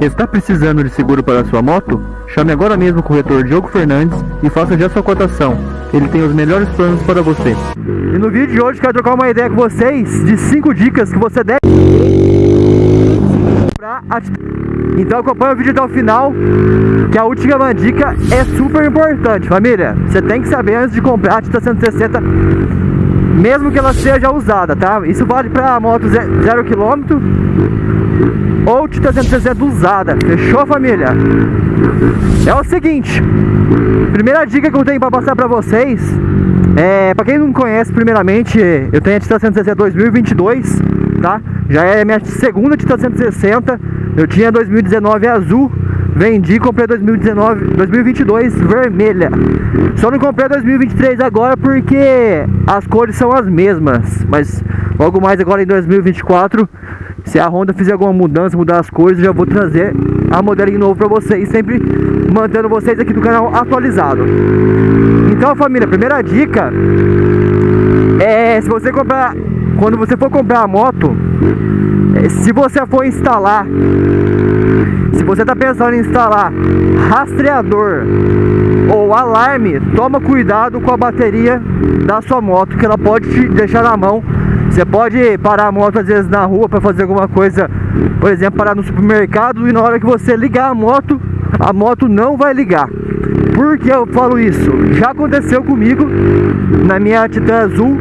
Está precisando de seguro para sua moto? Chame agora mesmo o corretor Diogo Fernandes e faça já sua cotação. Ele tem os melhores planos para você. E no vídeo de hoje quero trocar uma ideia com vocês de 5 dicas que você deve Então acompanha o vídeo até o final, que a última dica é super importante, família. Você tem que saber antes de comprar a Tita 160 mesmo que ela seja usada, tá? Isso vale para moto 0 km ou Tita 160 usada, fechou família? É o seguinte, primeira dica que eu tenho para passar para vocês, é, para quem não conhece primeiramente, eu tenho a Tita 160 2022, tá? Já é minha segunda Tita 160, eu tinha 2019 azul, Vendi e comprei 2019, 2022 vermelha. Só não comprei 2023 agora porque as cores são as mesmas. Mas logo mais agora em 2024, se a Honda fizer alguma mudança, mudar as cores, já vou trazer a modelinho novo para vocês, sempre mantendo vocês aqui do canal atualizado. Então, família, primeira dica é se você comprar, quando você for comprar a moto, é, se você for instalar se você está pensando em instalar rastreador ou alarme, toma cuidado com a bateria da sua moto, que ela pode te deixar na mão. Você pode parar a moto às vezes na rua para fazer alguma coisa, por exemplo, parar no supermercado e na hora que você ligar a moto, a moto não vai ligar. Por que eu falo isso? Já aconteceu comigo na minha Titan Azul.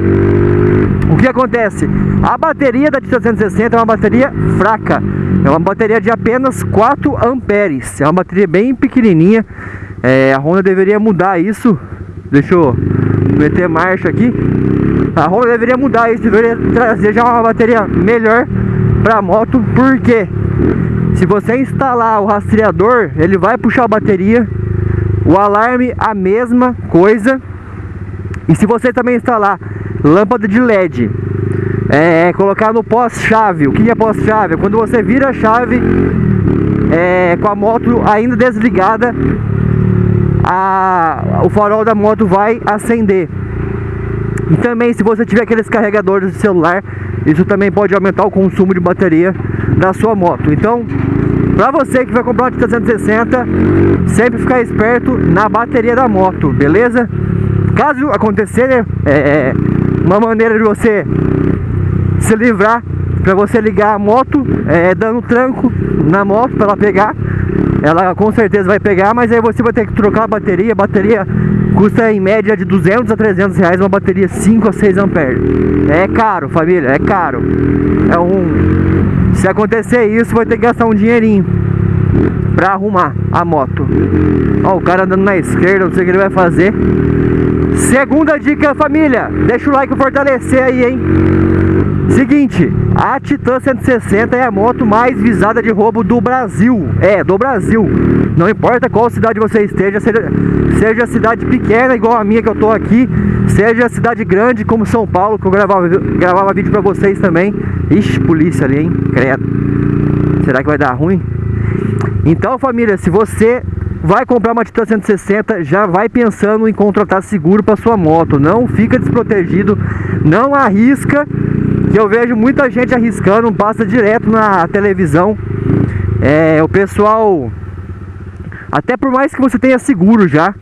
O que acontece? A bateria da Titan 160 é uma bateria fraca. É uma bateria de apenas 4 amperes. É uma bateria bem pequenininha. É, a Honda deveria mudar isso. Deixa eu meter marcha aqui. A Honda deveria mudar isso. Deveria trazer já uma bateria melhor para a moto. Porque se você instalar o rastreador, ele vai puxar a bateria o alarme, a mesma coisa. E se você também instalar lâmpada de LED, é, colocar no pós-chave. O que é pós-chave? É quando você vira a chave é, com a moto ainda desligada, a, o farol da moto vai acender. E também se você tiver aqueles carregadores de celular, isso também pode aumentar o consumo de bateria da sua moto. Então, Pra você que vai comprar Tita 160, sempre ficar esperto na bateria da moto, beleza? Caso acontecer, né, é, é uma maneira de você se livrar, para você ligar a moto, é, dando tranco na moto para ela pegar. Ela com certeza vai pegar, mas aí você vai ter que trocar a bateria. A bateria custa em média de 200 a 300 reais, uma bateria 5 a 6 amperes. É caro, família, é caro. É um se acontecer isso, vai ter que gastar um dinheirinho pra arrumar a moto. Ó, o cara andando na esquerda, não sei o que ele vai fazer. Segunda dica, família. Deixa o like fortalecer aí, hein? Seguinte, a Titan 160 é a moto mais visada de roubo do Brasil. É, do Brasil. Não importa qual cidade você esteja, seja, seja cidade pequena igual a minha que eu tô aqui, seja cidade grande como São Paulo, que eu gravava, gravava vídeo pra vocês também. Ixi, polícia ali, hein? Credo. Será que vai dar ruim? Então, família, se você vai comprar uma Titan 160, já vai pensando em contratar seguro para sua moto. Não fica desprotegido, não arrisca, que eu vejo muita gente arriscando, passa direto na televisão. É, o pessoal, até por mais que você tenha seguro já,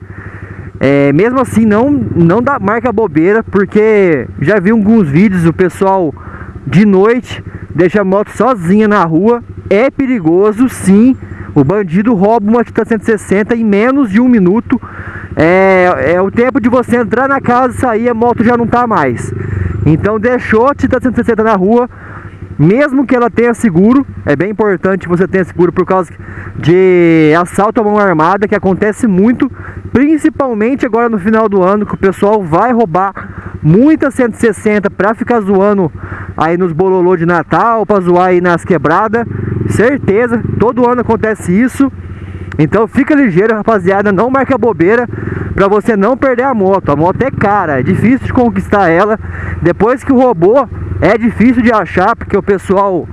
é, mesmo assim não, não dá marca bobeira, porque já vi alguns vídeos, o pessoal de noite deixa a moto sozinha na rua, é perigoso sim, o bandido rouba uma Titan 160 em menos de um minuto. É, é o tempo de você entrar na casa e sair, a moto já não tá mais. Então deixou a Titan 160 na rua, mesmo que ela tenha seguro, é bem importante você tenha seguro por causa de assalto à mão armada, que acontece muito, principalmente agora no final do ano, que o pessoal vai roubar muita 160 para ficar zoando aí nos bololô de Natal, para zoar aí nas quebradas. Certeza, todo ano acontece isso. Então fica ligeiro, rapaziada, não marca bobeira para você não perder a moto. A moto é cara, é difícil de conquistar ela. Depois que roubou, é difícil de achar, porque o pessoal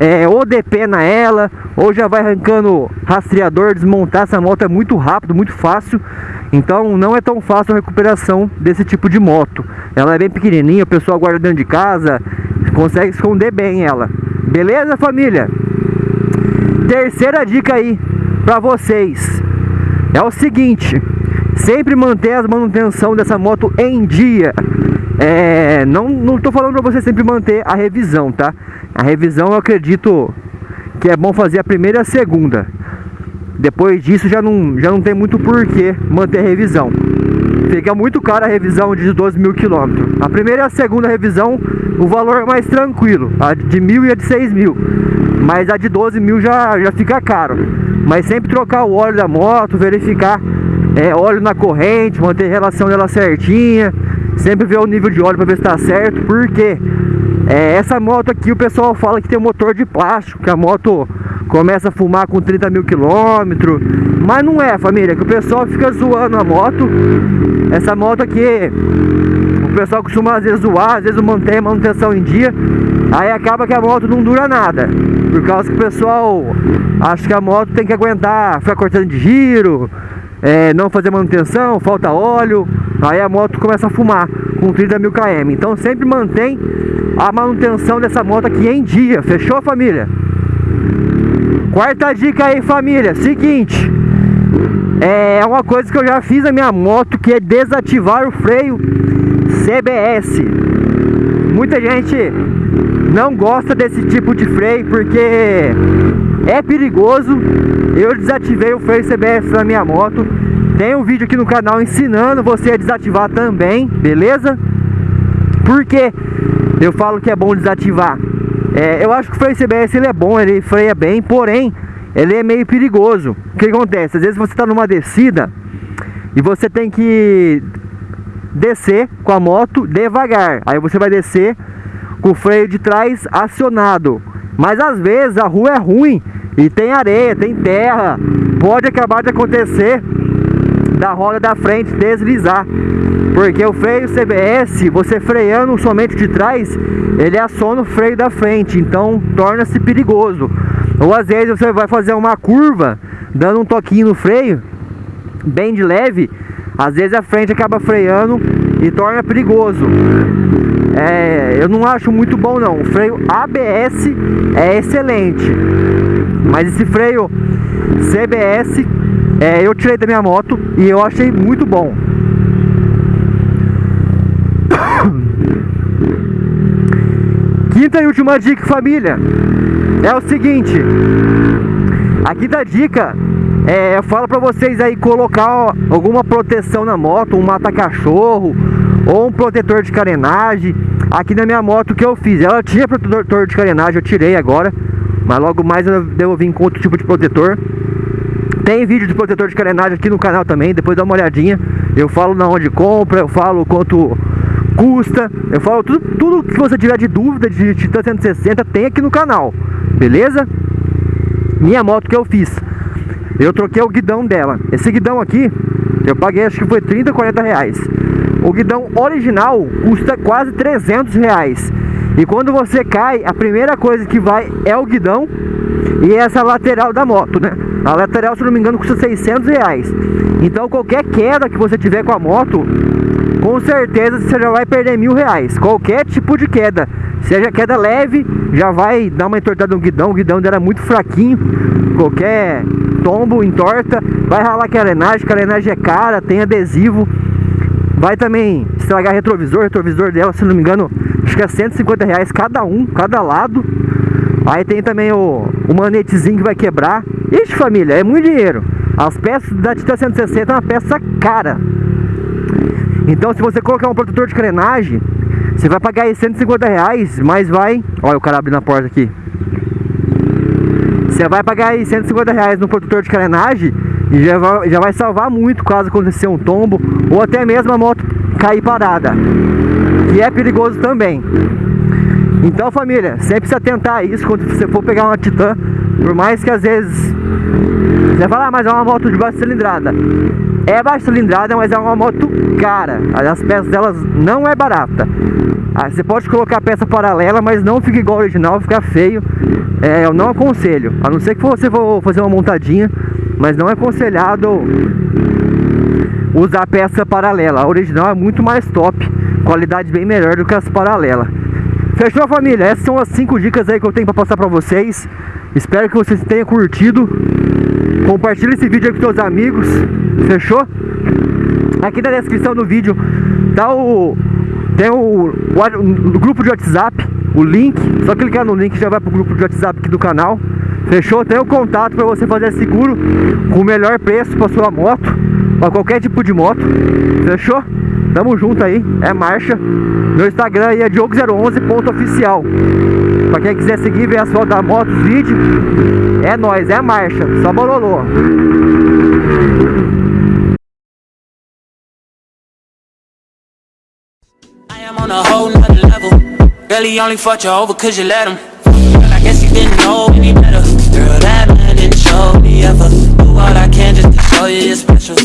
é, ou depena ela, ou já vai arrancando rastreador, desmontar essa moto é muito rápido, muito fácil. Então não é tão fácil a recuperação desse tipo de moto. Ela é bem pequenininha, o pessoal guarda dentro de casa, consegue esconder bem ela. Beleza, família? Terceira dica aí para vocês é o seguinte: sempre manter a manutenção dessa moto em dia. É, não, não tô falando para você sempre manter a revisão, tá? A revisão eu acredito que é bom fazer a primeira e a segunda. Depois disso já não, já não tem muito porquê manter a revisão. Fica muito caro a revisão de 12 mil quilômetros. A primeira e a segunda revisão, o valor é mais tranquilo. A de mil e a de 6 mil. Mas a de 12 mil já, já fica caro. Mas sempre trocar o óleo da moto, verificar é, óleo na corrente, manter a relação dela certinha. Sempre ver o nível de óleo para ver se está certo. Porque é, essa moto aqui o pessoal fala que tem um motor de plástico, que a moto começa a fumar com 30 mil quilômetros. Mas não é, família, que o pessoal fica zoando a moto. Essa moto aqui, o pessoal costuma às vezes zoar, às vezes mantém a manutenção em dia. Aí acaba que a moto não dura nada. Por causa que o pessoal acha que a moto tem que aguentar, ficar cortando de giro, é, não fazer manutenção, falta óleo. Aí a moto começa a fumar com 30 mil km. Então sempre mantém a manutenção dessa moto aqui em dia. Fechou, família? Quarta dica aí, família. Seguinte. É uma coisa que eu já fiz na minha moto, que é desativar o freio CBS. Muita gente não gosta desse tipo de freio porque é perigoso. Eu desativei o freio CBS na minha moto. Tem um vídeo aqui no canal ensinando você a desativar também, beleza? Porque eu falo que é bom desativar é, eu acho que o freio CBS ele é bom, ele freia bem, porém ele é meio perigoso. O que acontece? Às vezes você está numa descida e você tem que descer com a moto devagar. Aí você vai descer com o freio de trás acionado. Mas às vezes a rua é ruim e tem areia, tem terra. Pode acabar de acontecer da roda da frente deslizar. Porque o freio CBS, você freando somente de trás, ele aciona o freio da frente, então torna-se perigoso. Ou às vezes você vai fazer uma curva, dando um toquinho no freio, bem de leve, às vezes a frente acaba freando e torna perigoso. É, eu não acho muito bom não. O freio ABS é excelente, mas esse freio CBS é, eu tirei da minha moto e eu achei muito bom. Quinta e última dica, família, é o seguinte. A quinta dica é, eu falo pra vocês aí colocar alguma proteção na moto, um mata-cachorro ou um protetor de carenagem. Aqui na minha moto que eu fiz, ela tinha protetor de carenagem, eu tirei agora, mas logo mais eu devo vir com outro tipo de protetor. Tem vídeo de protetor de carenagem aqui no canal também, depois dá uma olhadinha. Eu falo na onde compra, eu falo quanto custa, eu falo tudo, tudo que você tiver de dúvida de Titan 160 tem aqui no canal, beleza? Minha moto que eu fiz, eu troquei o guidão dela. Esse guidão aqui, eu paguei acho que foi 30, 40 reais. O guidão original custa quase 300 reais. E quando você cai, a primeira coisa que vai é o guidão e essa lateral da moto, né? A lateral, se não me engano, custa 600 reais. Então qualquer queda que você tiver com a moto, com certeza você já vai perder mil reais. Qualquer tipo de queda. Seja queda leve, já vai dar uma entortada no guidão. O guidão dela é muito fraquinho. Qualquer tombo, entorta. Vai ralar carenagem, carenagem é cara, tem adesivo. Vai também estragar retrovisor. retrovisor dela, se não me engano, acho que é 150 reais cada um, cada lado. Aí tem também o, o manetezinho que vai quebrar. Ixi, família, é muito dinheiro. As peças da Tita 160 é uma peça cara. Então, se você colocar um protetor de carenagem, você vai pagar aí 150 reais, mas vai... Olha o cara abrindo a porta aqui. Você vai pagar aí 150 reais no protetor de carenagem e já vai, já vai salvar muito caso acontecer um tombo ou até mesmo a moto cair parada. Que é perigoso também. Então família, sempre se atentar a isso quando você for pegar uma Titan Por mais que às vezes Você fala, ah, mas é uma moto de baixa cilindrada. É baixa cilindrada, mas é uma moto cara. As peças delas não é barata. Ah, Você pode colocar peça paralela, mas não fica igual ao original, fica feio. É, Eu não aconselho. A não ser que você for fazer uma montadinha Mas não é aconselhado Usar peça paralela A original é muito mais top Qualidade bem melhor do que as paralelas Fechou família? Essas são as 5 dicas aí que eu tenho para passar para vocês Espero que vocês tenham curtido. Compartilhe esse vídeo com seus amigos. Fechou? Aqui na descrição do vídeo tá o tem o, o, o, grupo de WhatsApp, o link. Só clicar no link já vai pro grupo de WhatsApp aqui do canal. Fechou? Tem o contato para você fazer seguro com o melhor preço para sua moto, para qualquer tipo de moto. Fechou? Tamo junto aí, é marcha. Meu Instagram aí é diogo011.oficial. Pra quem quiser seguir, ver as fotos da moto, os vídeos, é nóis, é marcha, só bololô. On only fought you over cause you let him. I guess didn't know any better. Girl, that man didn't show me ever. Do all I can just to show you you're special.